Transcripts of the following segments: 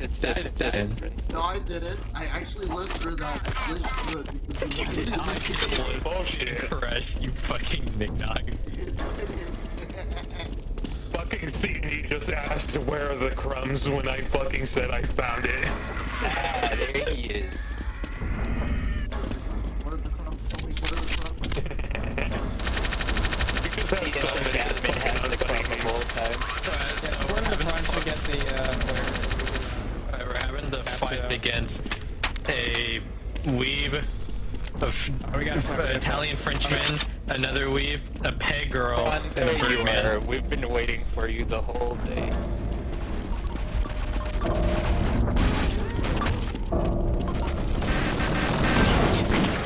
in case, it's just That- just entrance. no, I didn't. I actually lived through that. I lived through it because You did not. Bullshit. Crush, you fucking nignog. Fucking CD just asked where are the crumbs when I fucking said I found it. Ah, there he is. What are the crumbs? Tell me, what are the crumbs? You just See, have so is many admin has the fucking crumb the whole time. We're in the front to get the, uh, player. We're having the Have fight to- against a weeb, a f- Oh, we got a front- Italian Frenchman, another weeb, a peg girl, Ron, and a there you Birdman. are. We've been waiting for you the whole day.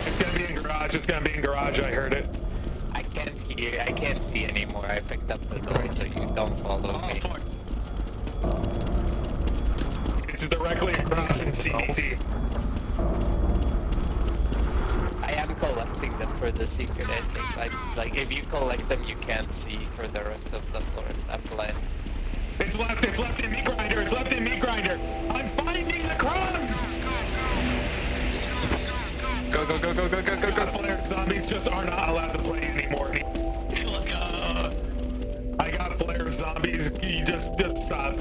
It's gonna be in garage. It's gonna be in garage. I heard it. I can't hear. I can't see anymore. I picked up the door, so you don't follow Oh me. fuck. It's directly across in CDT. I am collecting them for the secret ending. Like, like if you collect them, you can't see for the rest of the floor. I'm playing. It's left. It's left in meat grinder. It's left in meat grinder. I'm finding the crumbs. Go go go go go go go go. flare zombies just are not allowed to play anymore. Let's go. I got flare zombies. You just just stop.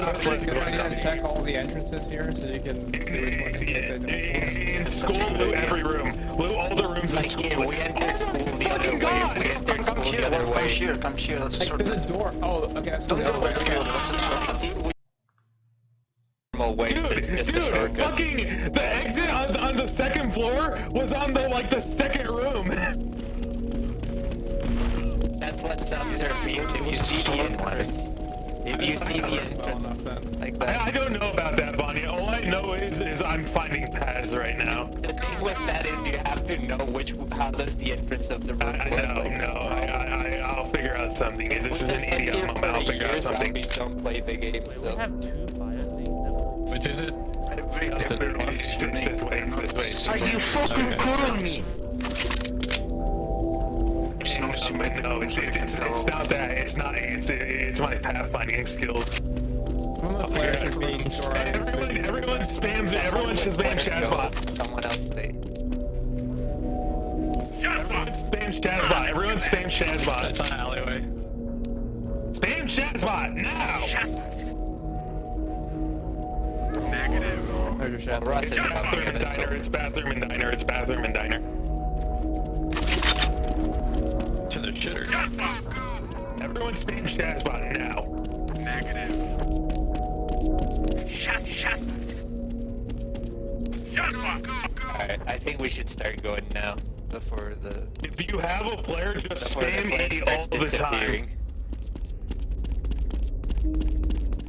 Just, just stop. It's a good idea to check all the entrances here so you can see which one in case they don't. In school, loot every room. Loot all the rooms in school. here, we entered school the other fucking way. We entered Come school here, the other come here, come here, let's Like, sort there's a door. Oh, okay, let's go the other way. let's go, let's sort See, we normal way, Dude, it's just a dude, shortcut. fucking the exit on, on the second floor was on the like the second room. That's what subs are means if you see the entrance. If you see the Well entrance. enough. Like I, I don't know about that, Bonnie. All I know is is I'm finding paths right now. The thing with that is you have to know which how does the entrance of the room I, I work. know, like, no, I, I, I, I'll figure out something. If this is an idiot here moment, for I'll figure year, out something. Zombies don't play the game, We so. have two fire things. Which is it? Every, That's it. everyone It's, is it's this way, it's this way. It's Are this way. you fucking calling me? No, no, it's, it's, it's, it's not that. It's not. It's it's my pathfinding skills. Some of the flares are being Everyone, everyone spams. Everyone should spam Shazbot. Someone else stay. Everyone spam Shazbot. Everyone spam Shazbot. That's an alleyway. Spam Shazbot now. There's your shadow. Russ is It's bathroom and and diner. It's bathroom and diner. It's bathroom and diner. Shitter. Everyone spam Shazbot now. Alright, I think we should start going now. Before the If you have a flare, just before the spam flare E all the time. disappearing.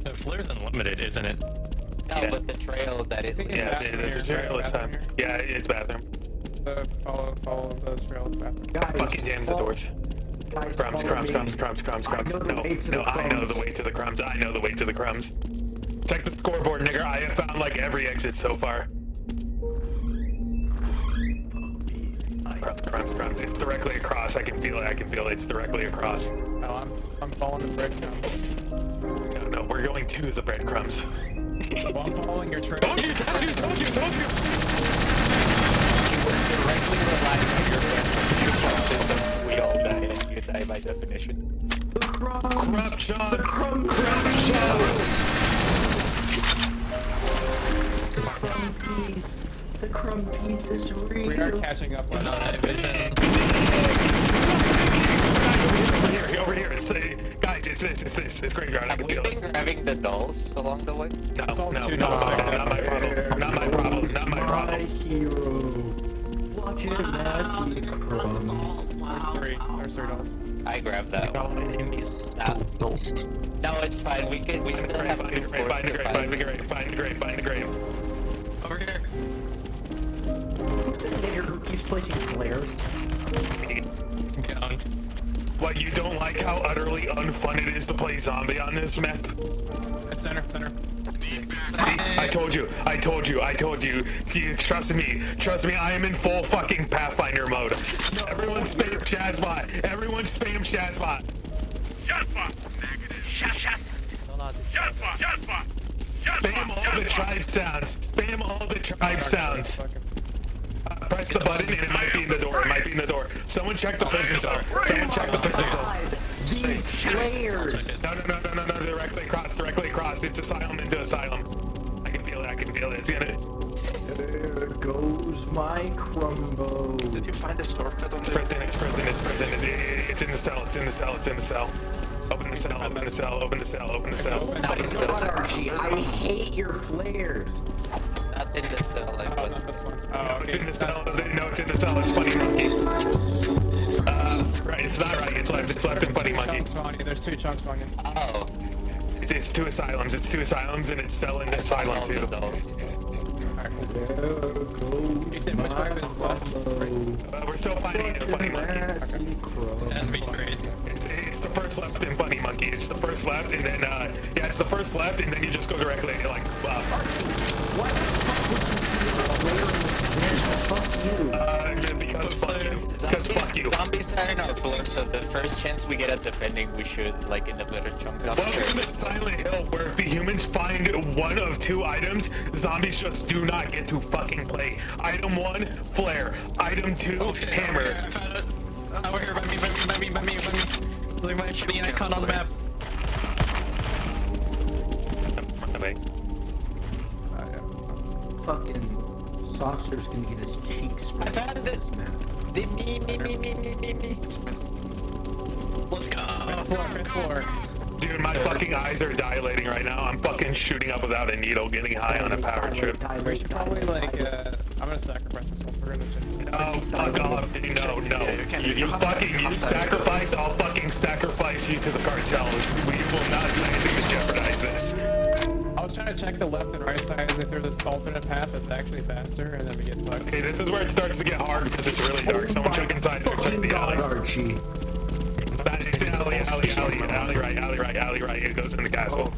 The flare's unlimited, isn't it? No, Yeah. but the trail that it think Yeah, it's see, bathroom there's a here, trail this time. bathroom Yeah, it's bathroom. Uh, follow, follow the trail to the bathroom. Guys, Fucking jam the follow- doors. Guys, Crumbs, crumbs, me. crumbs, crumbs, crumbs, I crumbs. No, no, the I know the crumbs. way to the crumbs. I know the way to the crumbs. Check the scoreboard, nigga. I have found like every exit so far. Crumbs, crumbs, crumbs. It's directly across. I can feel it. I can feel it. It's directly across. No, I'm, I'm following the breadcrumbs. No, no, we're going to the breadcrumbs. Well, I'm following your trail. Told you, told you, told you, told you. By definition. The crumbs! Corruption. The crumbs! Corruption. The crumb piece! The crumb piece is real! We are catching up on Night vision. Over here, over here. It's, uh, guys, it's this, it's this. It's graveyard. I can feel been it. grabbing the dolls along the way? No, no, no, dogs. not my problem. Not my problem. Not my My problem. hero! Watch him as he crumbs. Wow. three. There's three dolls. I grabbed that one. No, no, it's fine. We can. We still have Find good the grave, find the grave, find the grave, find the grave, find the grave. Over here. Who's the nigger who keeps placing flares? Down. What, you don't like how utterly unfun it is to play zombie on this map? It's center, center. I told you, I told you, I told you. You trust me, trust me, I am in full fucking Pathfinder mode. Everyone spam Shazbot, everyone spam Shazbot. No, no, this Spam all the tribe sounds. Spam all the tribe sounds. Uh, press the button and it might be in the door. It might be in the door. Someone check the prison cell. Someone check the prison cell. These flares. No, no, no, no, no, no. Directly across. Directly across. It's asylum into asylum. I can feel it. I can feel it. It's gonna. There goes my crumbo. Did you find the shortcut on oh, It's the... prison. It's prison. It's prison. It- it- It's in the cell. It's in the cell. It's in the cell. Open the cell. Open the cell. Open the cell. Open the cell. Open the cell. Archie, I hate your flares. Not in the cell, I Oh, would. not this one. Oh, It's in the cell. No, it's in the cell. It's funny monkey. Right. It's not right. It's left. It's left in funny monkey. Chunks spawning. There's two chunks spawning. Oh, It's, it's two asylums. It's two asylums, and it's cell in the asylum too. Alright, cool. You said which my one is left? crumbo. Uh, we're still finding a funny monkey. That'd be great. It's, it's the first left in funny monkey. It's the first left, and then uh, yeah, it's the first left, and then you just go directly like uh, Why the fuck would you be a flare in this bitch? Fuck you. uh, because fuck you. Because fuck you. Zombies are in our floor, so the first chance we get at defending, we should like in the chunk. Zombies are Welcome in to the. Silent Hill, where if the humans find one of two items, zombies just do not get to fucking play. Item one, flare. Item two, Oh shit, hammer. Over here, I found it. Over here, by me, by me, by me, by me, by me. Look at my shitty icon on the map. Wait. Fucking saucer's gonna get his cheeks I sprayed found it. this map. Me, me, me, me, me, me, me, me. Let's go. Floor, fifth floor. Dude, my fucking eyes are dilating right now. I'm fucking shooting up without a needle, getting high on a power trip. We should probably like, uh, I'm gonna sacrifice myself. We're gonna check. Oh, fuck off, dude. No, no. Yeah, you can- You, you you have to- fucking, you you have to- sacrifice, I'll fucking sacrifice you to the cartels. We will not do anything to jeopardize this. I was trying to check the left and right sides if there's this alternate path that's actually faster, and then we get fucked. Okay, this is where it starts to get hard because it's really dark. Someone check inside there. Check Fucking the God, alleys. Archie. That is alley, alley, alley, alley right, alley right, alley right. It goes in the castle.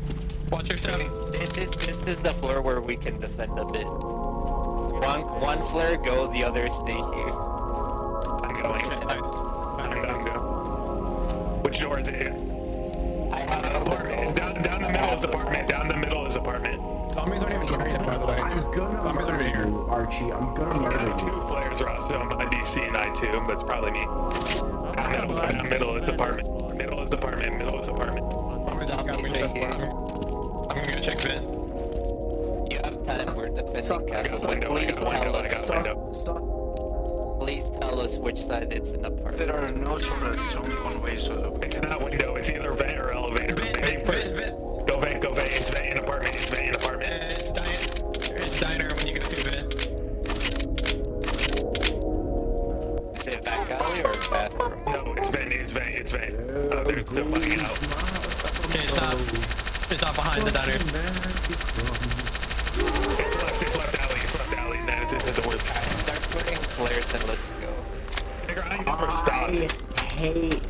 Watch your step. This is this is the floor where we can defend a bit. One one flare go, the others stay here. I'm going. Shit, nice. I'm going. Go. Which door is it? Down, down the middle is apartment. Down the middle is apartment. Zombies aren't even here yet, by the way. I'm gonna Zombies murder are here. you, Archie. I'm gonna murder Yeah, you. two flares are also on my DC and I too, but it's probably me. Down middle, down middle is apartment. Middle is apartment. Middle is apartment. Zombies just gonna are the here. I'm gonna go check vent. You have time. We're defending Suck- castle. I got window, I please got window, tell I us. Tell us which side it's in the apartment. There are no shortcuts, it's only one way, so... It's not window. It's either vent or elevator. Vent, vent, vent, vent. Go vent. Go vent. It's vent in apartment. It's vent in Uh, apartment. It's diner. It's diner when you go through vent. Is it back alley or bathroom? No, it's vent. It's vent. It's vent. Oh, they're still fighting out. Okay, stop. It's not behind the diner. It's left. It's left alley. It's left alley. Then it's into the doors. Start putting flares and let's go. Nigga, I never stopped. I hate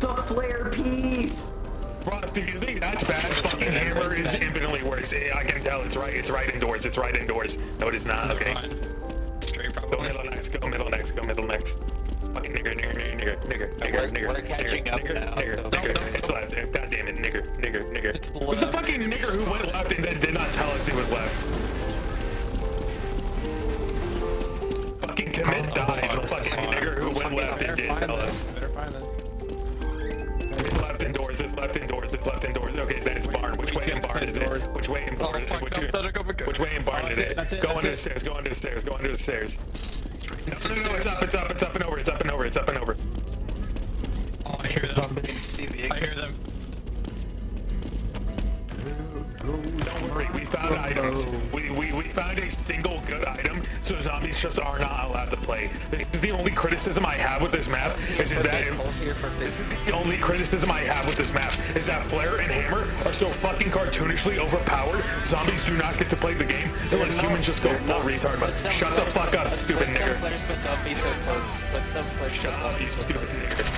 the flare piece. Ross, do you think that's bad? Fucking hammer is infinitely worse. I can tell. It's right. It's right indoors. It's right indoors. No, it is not. Okay. Straight Go middle next. Go middle next. Go middle next. Fucking nigger, nigger, nigger, nigger, nigger, We're- nigger, we're catching nigger, up nigger, now, nigger, so- nigger. No, no. It's left. God damn it, nigger, nigger, nigger. It's Who's the fucking nigger who went left and then did not tell us he was left? Fucking commit died. The fucking nigger who went left and didn't find tell us. Better find this. It's left indoors. It's left indoors. It's left indoors. Okay, then it's barn. Which way in barn is it? Which way in Oh, barn? fuck, Which, no, don't go, go. which way in barn Oh, is it, it? that's it, Go under the stairs. Go under the stairs. Go under the stairs. No, no, no. It's up. It's up. It's up and over. It's up and over. It's up and over. Oh, I hear them. I hear them. Don't worry, we found items. We, we, we found a single good item, so zombies just are not allowed to play. This is the only criticism I have with this map, is that this is the only criticism I have with this map, is that Flare and Hammer are so fucking cartoonishly overpowered, zombies do not get to play the game unless humans just go full retard But Shut the fuck up, put- stupid Put some flares, but don't be so close. Put some flares, Shut up, you stupid nigger.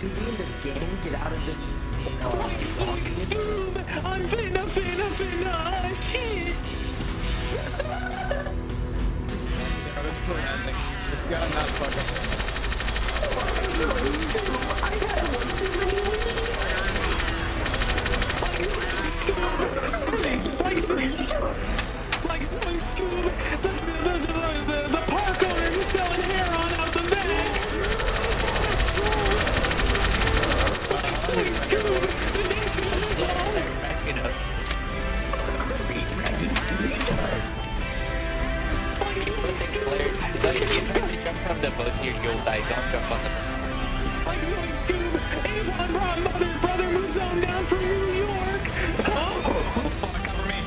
Scooby and the gang get out of this uh, box? I'm finna, finna, finna, uh, shit! yeah, this story ending. This guy. I'm so stupid. I had one too many. Boat. Like Scoob, Avon brought mother brother Mouzone down from New York. Oh. Fuck, cover me.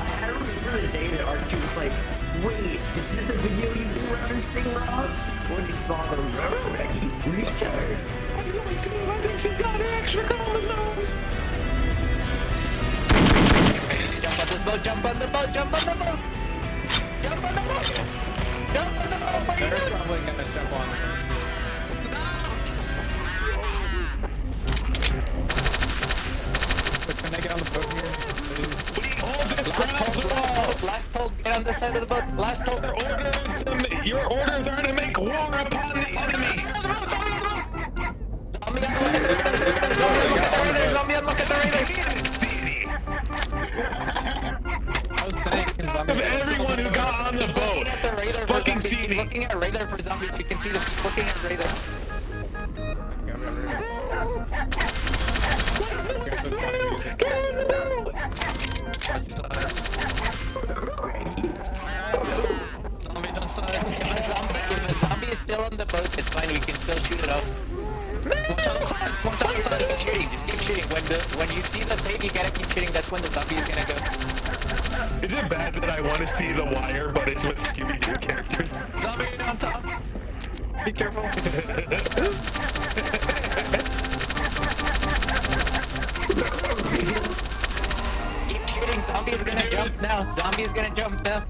I remember the day that R2 was like, wait, is this the video you were referencing, Ross? When he saw the Rubbernecky retard. Like Zoe Scoob, I think she's got an extra chromosome. Jump on this boat, jump on the boat, jump on the boat! Jump on the boat! Jump on the boat! What are you They're probably gonna jump on it. But can I get on the boat here? We hold this Last ground last all. hold, last hold, get on the side of the boat, last hold. Your orders, your orders are to make war upon the enemy. Looking at radar for zombies, you can see the looking at radar. Zombie. Is still on the boat, it's fine, we can still shoot it off. Just keep shooting. When the when you see the thing, you gotta keep shooting, that's when the zombie is gonna go. Is it bad that I want to see The Wire, but it's with Scooby-Doo characters? Zombie on top. Be careful. Keep shooting, zombie is gonna jump now, zombie is gonna jump now.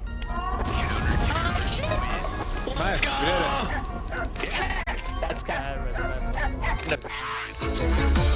Nice, we did it. That's kind of...